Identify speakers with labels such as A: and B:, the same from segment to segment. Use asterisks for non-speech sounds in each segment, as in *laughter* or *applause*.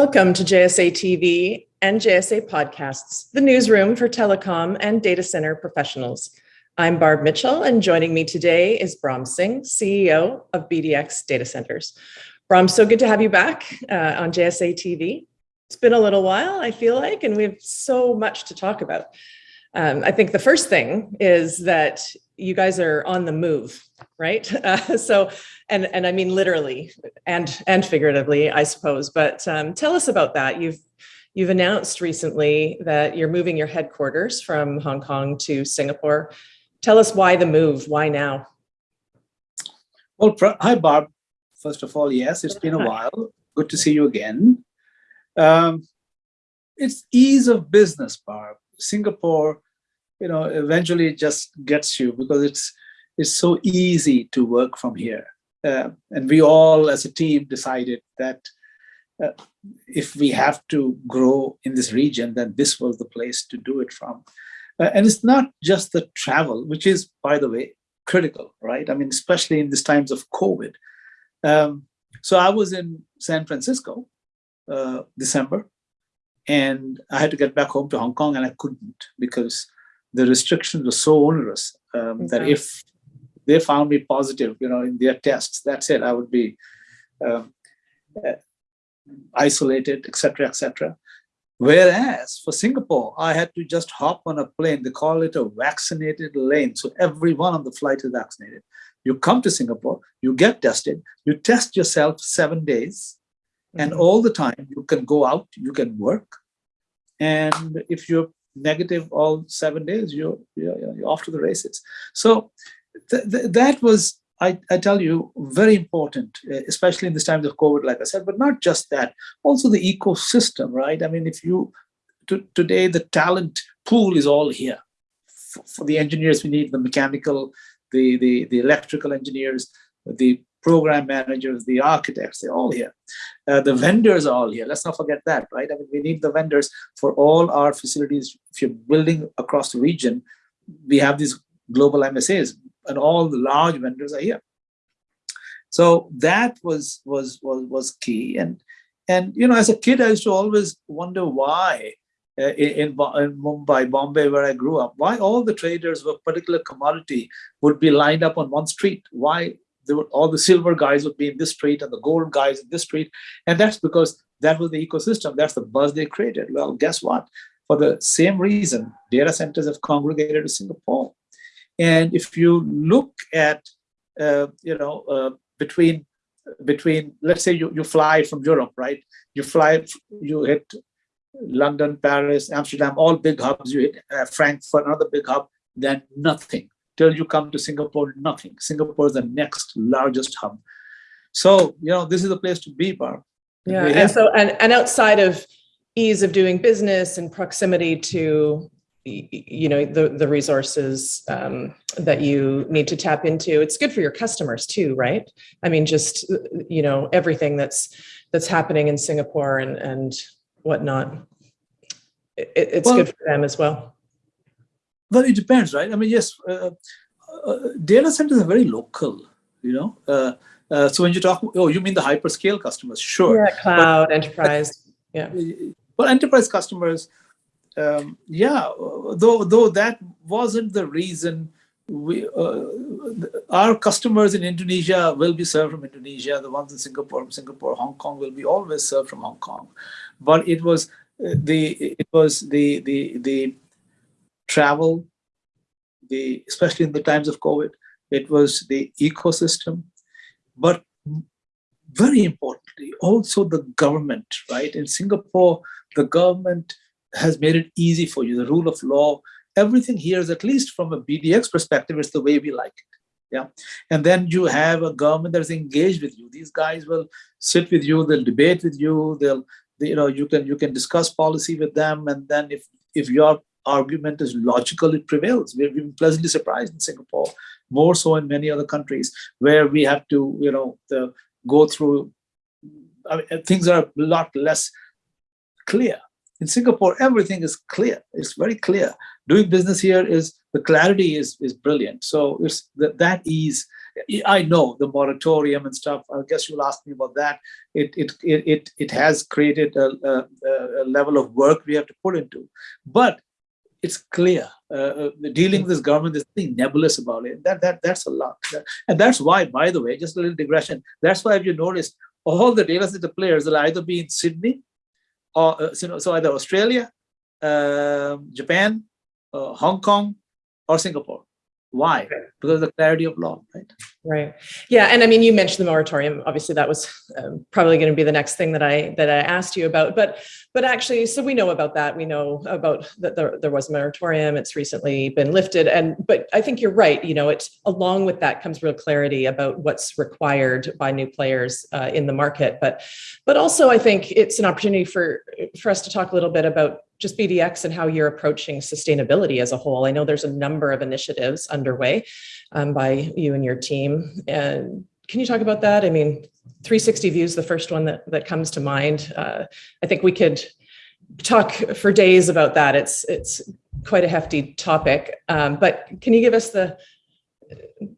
A: Welcome to JSA TV and JSA Podcasts, the newsroom for telecom and data center professionals. I'm Barb Mitchell, and joining me today is Brahm Singh, CEO of BDX Data Centers. Brahm, so good to have you back uh, on JSA TV. It's been a little while, I feel like, and we have so much to talk about. Um, I think the first thing is that you guys are on the move, right? *laughs* Uh, so, and and I mean literally and and figuratively, I suppose. But um, tell us about that. You've you've announced recently that you're moving your headquarters from Hong Kong to Singapore. Tell us why the move. Why now?
B: Well, hi Barb. First of all, yes, it's been a while. Good to see you again. Um, it's ease of business, Barb. Singapore you know, eventually it just gets you because it's it's so easy to work from here. Uh, and we all as a team decided that uh, if we have to grow in this region, then this was the place to do it from. Uh, and it's not just the travel, which is, by the way, critical, right? I mean, especially in these times of COVID. Um, so I was in San Francisco, uh, December, and I had to get back home to Hong Kong and I couldn't because the restrictions were so onerous um, that if they found me positive, you know, in their tests, that's it. I would be um, uh, isolated, etc., etc. Whereas for Singapore, I had to just hop on a plane. They call it a vaccinated lane. So everyone on the flight is vaccinated. You come to Singapore, you get tested, you test yourself seven days, mm -hmm. and mm-hmm. all the time you can go out, you can work. And if you're negative all seven days, you're, you're, you're off to the races. So th th that was, I, I tell you, very important, eh, especially in this times of COVID, like I said, but not just that, also the ecosystem, right? I mean, if you, today, the talent pool is all here. For, for the engineers, we need the mechanical, the, the, the electrical engineers, the program managers, the architects, they're all here. Uh, the vendors are all here. Let's not forget that, right? I mean, we need the vendors for all our facilities. If you're building across the region, we have these global MSAs and all the large vendors are here. So that was was was was key. And and you know, as a kid, I used to always wonder why uh, in, in Mumbai, Bombay, where I grew up, why all the traders of a particular commodity would be lined up on one street? Why were all the silver guys would be in this street and the gold guys in this street. And that's because that was the ecosystem. That's the buzz they created. Well, guess what? For the same reason, data centers have congregated to Singapore. And if you look at, uh, you know, uh, between, between, let's say you, you fly from Europe, right? You fly, you hit London, Paris, Amsterdam, all big hubs, you hit uh, Frankfurt, another big hub, then nothing till you come to Singapore, nothing. Singapore is the next largest hub. So, you know, this is the place to be, Barb.
A: Yeah, and so, and, and outside of ease of doing business and proximity to, you know, the, the resources um, that you need to tap into, it's good for your customers too, right? I mean, just, you know, everything that's, that's happening in Singapore and, and whatnot. It, it's well, good for them as well.
B: Well, it depends, right? I mean, yes, uh, uh, data centers are very local, you know. Uh, uh, so when you talk, oh, you mean the hyperscale customers? Sure.
A: Yeah, cloud, but, enterprise. Yeah.
B: Well, enterprise customers, um, yeah. Though though that wasn't the reason we uh, our customers in Indonesia will be served from Indonesia. The ones in Singapore, from Singapore, Hong Kong will be always served from Hong Kong. But it was uh, the it was the the the travel, the especially in the times of COVID, it was the ecosystem, but very importantly, also the government, right? In Singapore, the government has made it easy for you, the rule of law, everything here is at least from a BDX perspective, it's the way we like it. Yeah. And then you have a government that is engaged with you. These guys will sit with you, they'll debate with you, they'll, they, you know, you can you can discuss policy with them. And then if if your argument is logical, it prevails. We've been pleasantly surprised in Singapore, more so in many other countries, where we have to, you know, the, go through, I mean, uh, things are a lot less clear. In Singapore, everything is clear. It's very clear. Doing business here is, the clarity is, is brilliant. So it's that, that ease I know the moratorium and stuff. I guess you'll ask me about that. It it it it, it has created a, a, a level of work we have to put into, but it's clear. Uh, dealing with this government, there's nothing nebulous about it. That that that's a lot, and that's why, by the way, just a little digression. That's why, if you noticed, all the data center players will either be in Sydney, or uh, so, so either Australia, uh, Japan, uh, Hong Kong, or Singapore. Why? Because of the clarity of law, right?
A: Right. Yeah, and I mean, you mentioned the moratorium. Obviously, that was um, probably going to be the next thing that I that I asked you about. But but actually, so we know about that. We know about that there, there was a moratorium. It's recently been lifted. And but I think you're right. You know, it's along with that comes real clarity about what's required by new players uh, in the market. But but also, I think it's an opportunity for for us to talk a little bit about just BDX and how you're approaching sustainability as a whole. I know there's a number of initiatives underway um, by you and your team. And can you talk about that? I mean, 360 views, the first one that, that comes to mind. Uh, I think we could talk for days about that. It's, it's quite a hefty topic, um, but can you give us the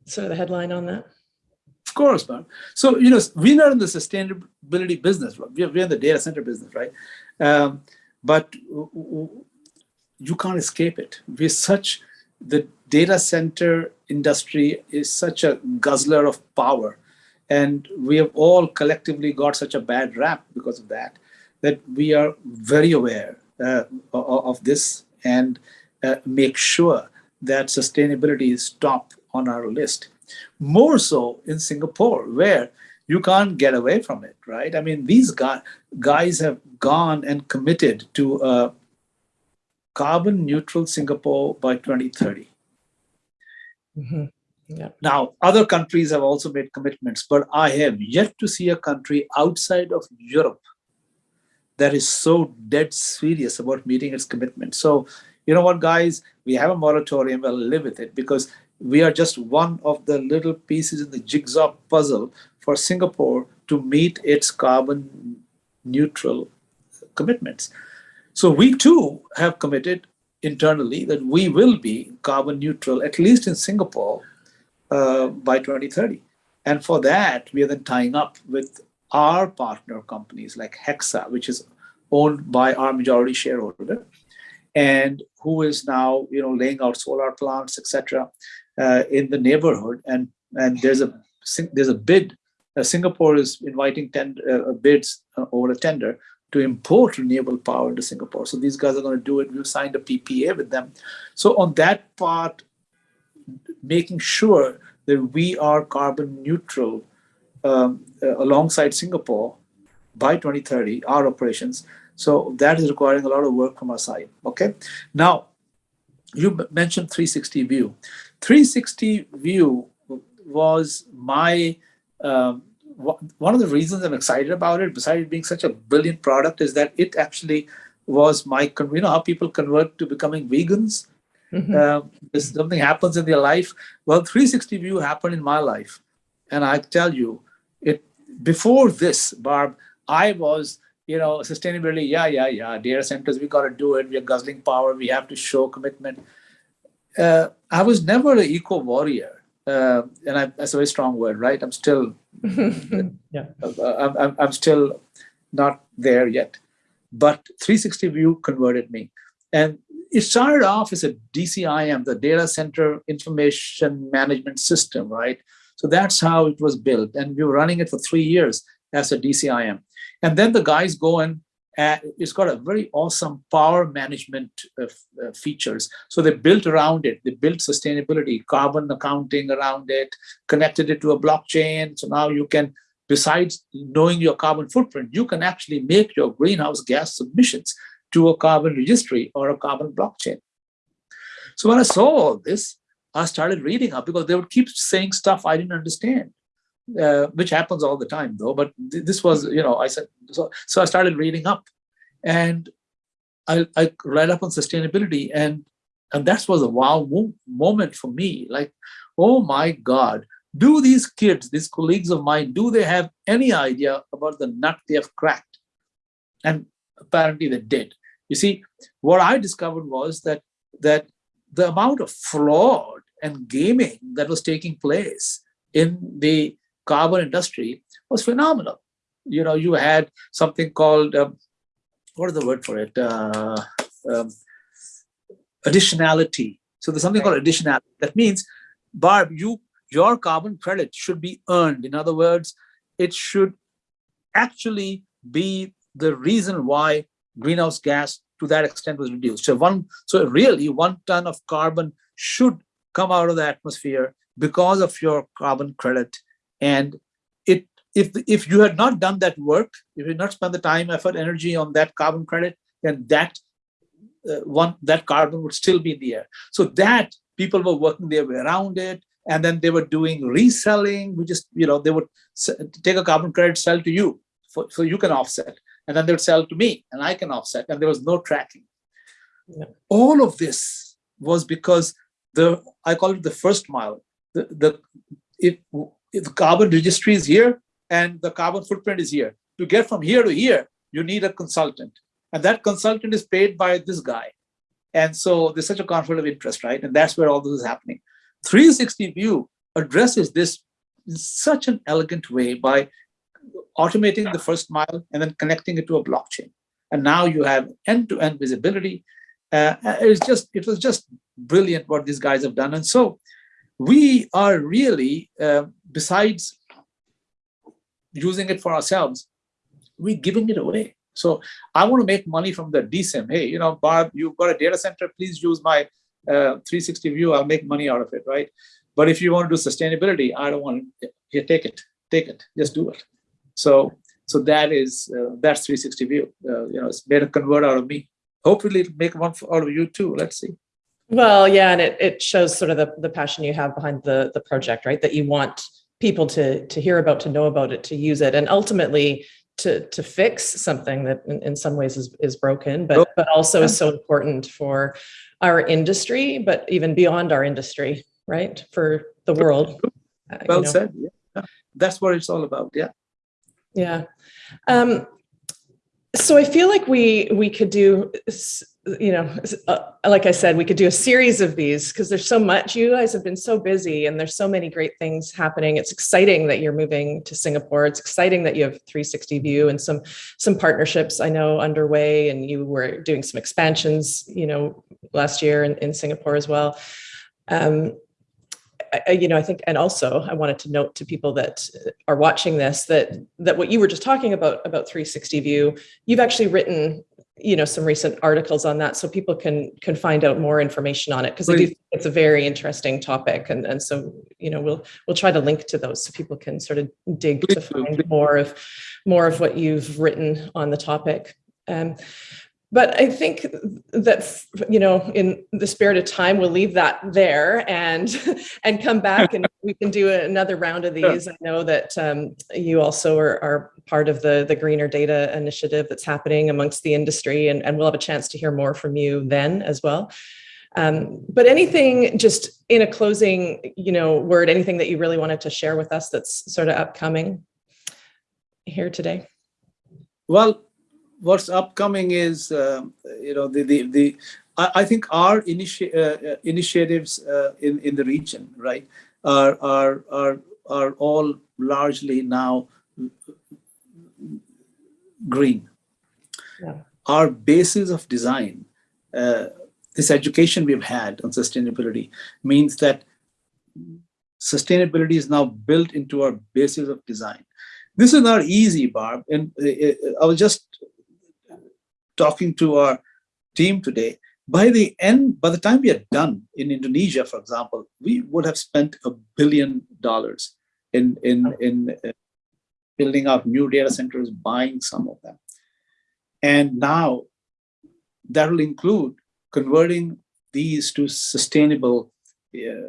A: sort of the headline on that?
B: Of course, man. So, you know, we're not in the sustainability business. We're, we're in the data center business, right? Um, but you can't escape it. We're such, the data center industry is such a guzzler of power. And we have all collectively got such a bad rap because of that, that we are very aware uh, of this and uh, make sure that sustainability is top on our list. More so in Singapore, where you can't get away from it, right? I mean, these guys, guys have gone and committed to a carbon neutral Singapore by 2030. Mm -hmm. yeah. Now, other countries have also made commitments, but I have yet to see a country outside of Europe that is so dead serious about meeting its commitment. So, you know what, guys, we have a moratorium, we'll live with it because we are just one of the little pieces in the jigsaw puzzle for Singapore to meet its carbon neutral commitments. So we too have committed internally that we will be carbon neutral, at least in Singapore, uh, by 2030. And for that, we are then tying up with our partner companies like Hexa, which is owned by our majority shareholder, and who is now you know laying out solar plants, etc uh, in the neighborhood, and and there's a there's a bid. Uh, Singapore is inviting tend, uh, bids uh, over a tender to import renewable power into Singapore. So these guys are going to do it. We've signed a PPA with them. So on that part, making sure that we are carbon neutral um, uh, alongside Singapore by 2030, our operations. So that is requiring a lot of work from our side. Okay. Now, you mentioned 360 view. 360 view was my um, one of the reasons I'm excited about it, besides being such a brilliant product, is that it actually was my, you know, how people convert to becoming vegans. Mm -hmm. uh, something happens in their life. Well, 360 view happened in my life. And I tell you, it before this, Barb, I was, you know, sustainability, yeah, yeah, yeah, data centers, we got to do it. We're guzzling power. We have to show commitment uh, I was never an eco warrior, uh, and I, that's a very strong word, right? I'm still, *laughs* yeah, I'm, I'm, I'm still not there yet. But 360 View converted me, and it started off as a DCIM, the Data Center Information Management System, right? So that's how it was built, and we were running it for three years as a DCIM. And then the guys go and uh, it's got a very awesome power management uh, uh, features. So they built around it, they built sustainability, carbon accounting around it, connected it to a blockchain. So now you can, besides knowing your carbon footprint, you can actually make your greenhouse gas submissions to a carbon registry or a carbon blockchain. So when I saw all this, I started reading up because they would keep saying stuff I didn't understand uh, which happens all the time though. But th this was, you know, I said, so, so I started reading up and I, I read up on sustainability and, and that was a wow mo moment for me. Like, oh my God, do these kids, these colleagues of mine, do they have any idea about the nut they have cracked? And apparently they did. You see, what I discovered was that, that the amount of fraud and gaming that was taking place in the carbon industry was phenomenal. You know, you had something called, um, what is the word for it? Uh, um, additionality. So there's something called additionality. That means, Barb, you your carbon credit should be earned. In other words, it should actually be the reason why greenhouse gas to that extent was reduced. So one, so really one ton of carbon should come out of the atmosphere because of your carbon credit. And it, if, if you had not done that work, if you had not spent the time, effort, energy on that carbon credit, then that uh, one, that carbon would still be in the air. So that people were working their way around it. And then they were doing reselling, We just you know, they would take a carbon credit, sell to you, for, so you can offset and then they would sell to me and I can offset and there was no tracking. Yeah. All of this was because the, I call it the first mile. The, the, if, if the carbon registry is here and the carbon footprint is here. To get from here to here, you need a consultant. And that consultant is paid by this guy. And so there's such a conflict of interest, right? And that's where all this is happening. 360 View addresses this in such an elegant way by automating the first mile and then connecting it to a blockchain. And now you have end-to-end -end visibility. Uh, it's just, it was just brilliant what these guys have done. And so we are really, uh, besides using it for ourselves, we're giving it away. So I want to make money from the DCIM. Hey, you know, Barb, you've got a data center, please use my uh, 360 view, I'll make money out of it, right? But if you want to do sustainability, I don't want to, here, take it, take it, just do it. So so that is uh, that's 360 view. Uh, you know, it's made a convert out of me. Hopefully, it'll make one out of you too. Let's see.
A: Well, yeah, and it it shows sort of the the passion you have behind the the project, right? That you want people to to hear about, to know about it, to use it, and ultimately to to fix something that in, in some ways is is broken, but but also is so important for our industry, but even beyond our industry, right? For the world.
B: Uh, well you know. said. Yeah, that's what it's all about. Yeah.
A: Yeah. Um, so I feel like we we could do, you know, uh, like I said, we could do a series of these because there's so much. You guys have been so busy, and there's so many great things happening. It's exciting that you're moving to Singapore. It's exciting that you have 360 View and some some partnerships I know underway, and you were doing some expansions, you know, last year in, in Singapore as well. Um, I, you know, I think, and also I wanted to note to people that are watching this that that what you were just talking about about 360 view, you've actually written, you know, some recent articles on that, so people can can find out more information on it because I do think it's a very interesting topic, and and so you know we'll we'll try to link to those so people can sort of dig to find more of more of what you've written on the topic. Um, but I think that you know, in the spirit of time, we'll leave that there and *laughs* and come back and we can do another round of *laughs* these. Sure. I know that um, you also are, are, part of the the greener data initiative that's happening amongst the industry, and, and we'll have a chance to hear more from you then as well. Um, but anything just in a closing, you know, word, anything that you really wanted to share with us that's sort of upcoming here today?
B: Well, what's upcoming is, uh, you know, the, the, the I, I think our initi uh, uh, initiatives uh, in, in the region, right, are, are, are, are all largely now green. Yeah. Our basis of design, uh, this education we've had on sustainability means that sustainability is now built into our basis of design. This is not easy, Barb. And I was just talking to our team today, by the end, by the time we are done in Indonesia, for example, we would have spent a billion dollars in, in, in uh, building out new data centers, buying some of them. And now that will include converting these to sustainable uh,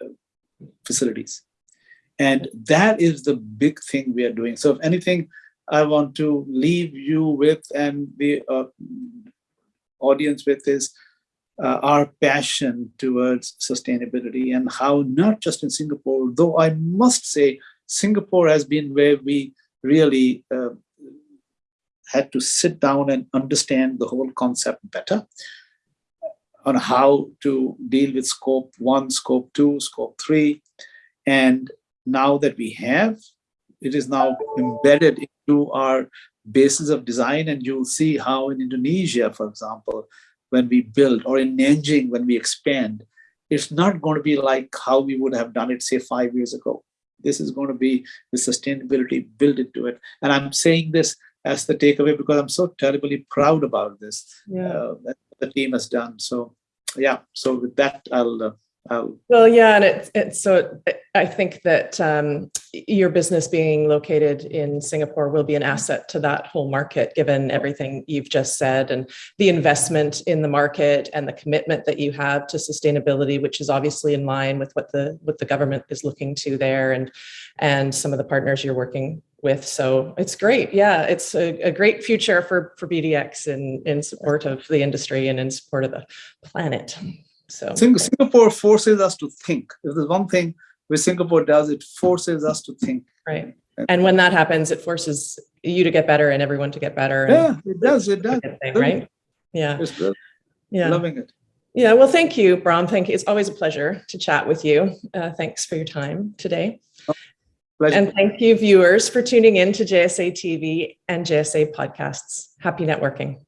B: uh, facilities. And that is the big thing we are doing. So if anything, I want to leave you with and the uh, audience with is uh, our passion towards sustainability and how not just in Singapore, though I must say Singapore has been where we really uh, had to sit down and understand the whole concept better on how to deal with scope one, scope two, scope three. And now that we have, it is now embedded into our basis of design. And you'll see how in Indonesia, for example, when we build, or in Nanjing when we expand, it's not going to be like how we would have done it, say, five years ago. This is going to be the sustainability built into it. And I'm saying this as the takeaway because I'm so terribly proud about this
A: Yeah.
B: uh, that the team has done. So, yeah. So with that, I'll uh, I'll
A: Well, yeah, and it's it's so I think that um, your business being located in Singapore will be an mm-hmm. asset to that whole market, given everything you've just said and the investment in the market and the commitment that you have to sustainability, which is obviously in line with what the what the government is looking to there, and and some of the partners you're working with. So it's great. Yeah, it's a, a great future for for BDX in in support of the industry and in support of the planet. So
B: Singapore forces us to think. If there's one thing which Singapore does, it forces us to think.
A: Right. And when that happens, it forces you to get better and everyone to get better.
B: Yeah, it does. It does.
A: thing, right? Yeah.
B: It's good.
A: Yeah.
B: Loving it.
A: Yeah. Well, thank you, Brahm. Thank you. It's always a pleasure to chat with you. Uh, thanks for your time today.
B: Pleasure.
A: And thank you, viewers, for tuning in to JSA TV and JSA podcasts. Happy networking.